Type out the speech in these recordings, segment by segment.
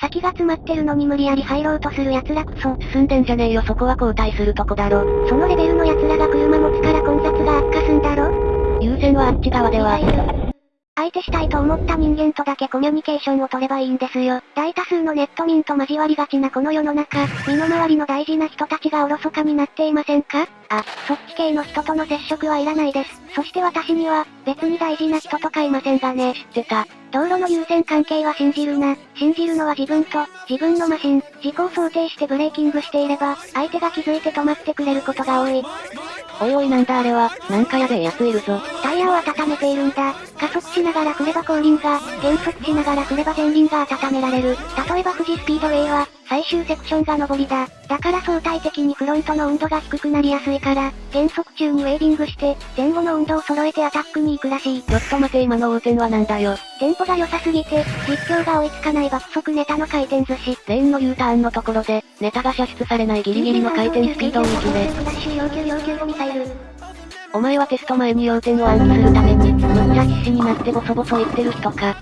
先が詰まってるのに無理やり入ろうとする奴らこそ。進んでんじゃねえよそこは交代するとこだろ。そのレベルの奴らが車持つから混雑が悪化すんだろ優先はあっち側では。相手したいと思った人間とだけコミュニケーションを取ればいいんですよ。大多数のネット民と交わりがちなこの世の中、身の回りの大事な人たちがおろそかになっていませんか？あ、そっち系の人との接触はいらないです。そして私には、別に大事な人とかいませんがね。知ってた。道路の優先関係は信じるな。信じるのは自分と、自分のマシン、事故を想定してブレーキングしていれば、相手が気づいて止まってくれることが多い。おいおいなんだあれは、なんかやべえやついるぞ。タイヤを温めているんだ。加速しながら振れば後輪が、減速しながら振れば前輪が温められる。例えば富士スピードウェイは、最終セクションが上りだ。だから相対的にフロントの温度が低くなりやすいから、減速中にウェービングして、前後の温度を揃えてアタックに行くらしい。ちょっと待て今の横転はなんだよ。テンポが良さすぎて、実況が追いつかない爆速ネタの回転寿司。レーンの U ターンのところで、ネタが射出されないギリギリの回転スピードを見決め。お前はテスト前に要点を暗記するために、むっちゃ必死になってボソボソ言ってる人か。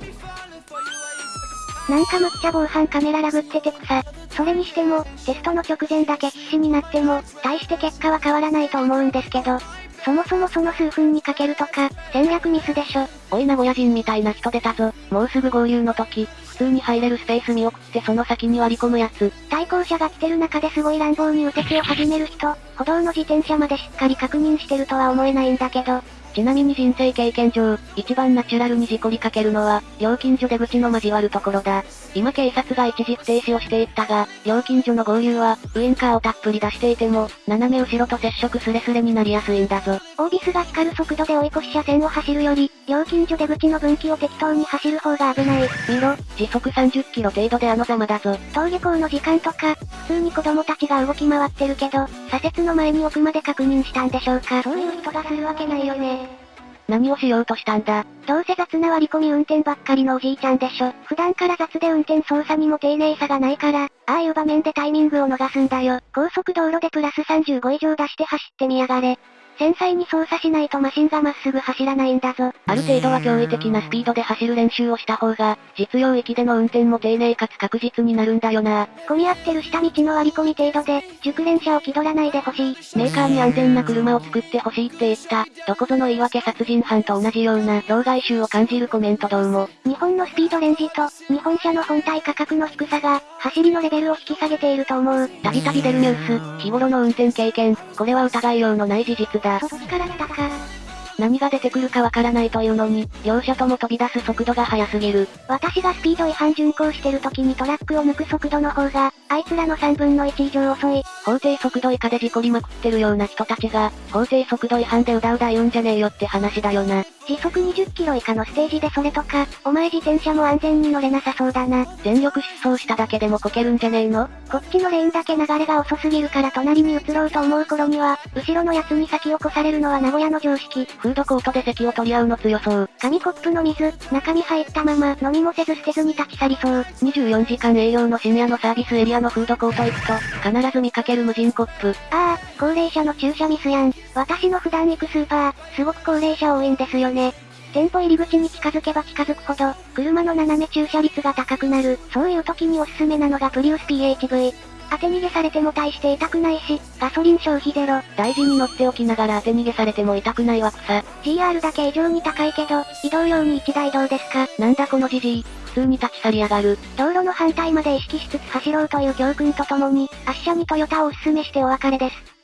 なんかむっちゃ防犯カメララグってて草。それにしても、テストの直前だけ必死になっても、大して結果は変わらないと思うんですけど、そもそもその数分にかけるとか、戦略ミスでしょ。おい名古屋人みたいな人出たぞ。もうすぐ合流の時、普通に入れるスペース見送ってその先に割り込むやつ。対向車が来てる中ですごい乱暴に右折を始める人、歩道の自転車までしっかり確認してるとは思えないんだけど、ちなみに人生経験上、一番ナチュラルに事故りかけるのは、料金所出口の交わるところだ。今警察が一時不停止をしていったが、料金所の合流は、ウインカーをたっぷり出していても、斜め後ろと接触スレスレになりやすいんだぞ。オービスが光る速度で追い越し車線を走るより、料金所出口の分岐を適当に走る方が危ない。見ろ、時速30キロ程度であのざまだぞ。登下校の時間とか、普通に子供たちが動き回ってるけど、左折の前に奥まで確認したんでしょうか。そういう人がするわけないよね。何をしようとしたんだどうせ雑な割り込み運転ばっかりのおじいちゃんでしょ。普段から雑で運転操作にも丁寧さがないから、ああいう場面でタイミングを逃すんだよ。高速道路でプラス35以上出して走ってみやがれ。繊細に操作しないとマシンがまっすぐ走らないんだぞ。ある程度は驚異的なスピードで走る練習をした方が、実用域での運転も丁寧かつ確実になるんだよな。混み合ってる下道の割り込み程度で、熟練者を気取らないでほしい。メーカーに安全な車を作ってほしいって言った。どこぞの言い訳殺人犯と同じような、老害臭を感じるコメントどうも。日本のスピードレンジと、日本車の本体価格の低さが、走りのレベルを引き下げていると思う。たびたび出るニュース、日頃の運転経験、これは疑いようのない事実だ。そっちから来たか。何が出てくるかわからないというのに、両者とも飛び出す速度が速すぎる。私がスピード違反巡航してる時にトラックを抜く速度の方が、あいつらの3分の1以上遅い。法定速度以下で事故りまくってるような人たちが、法定速度違反でうだうだ言うんじゃねえよって話だよな。時速20キロ以下のステージでそれとか、お前自転車も安全に乗れなさそうだな。全力疾走しただけでもこけるんじゃねえの？こっちのレーンだけ流れが遅すぎるから隣に移ろうと思う頃には、後ろのやつに先を越されるのは名古屋の常識。フードコートで席を取り合うの強そう。紙コップの水、中身入ったまま飲みもせず捨てずに立ち去りそう。24時間営業の深夜のサービスエリアのフードコート行くと、必ず見かける無人コップ。ああ、高齢者の駐車ミスやん。私の普段行くスーパー、すごく高齢者多いんですよね。店舗入り口に近づけば近づくほど、車の斜め駐車率が高くなる。そういう時におすすめなのがプリウス PHV。当て逃げされても大して痛くないし、ガソリン消費ゼロ。大事に乗っておきながら当て逃げされても痛くないわ草。GR だけ異常に高いけど、移動用に1台どうですか？なんだこのじじい。普通に立ち去りやがる。道路の反対まで意識しつつ走ろうという教訓とともに、圧車にトヨタをおすすめしてお別れです。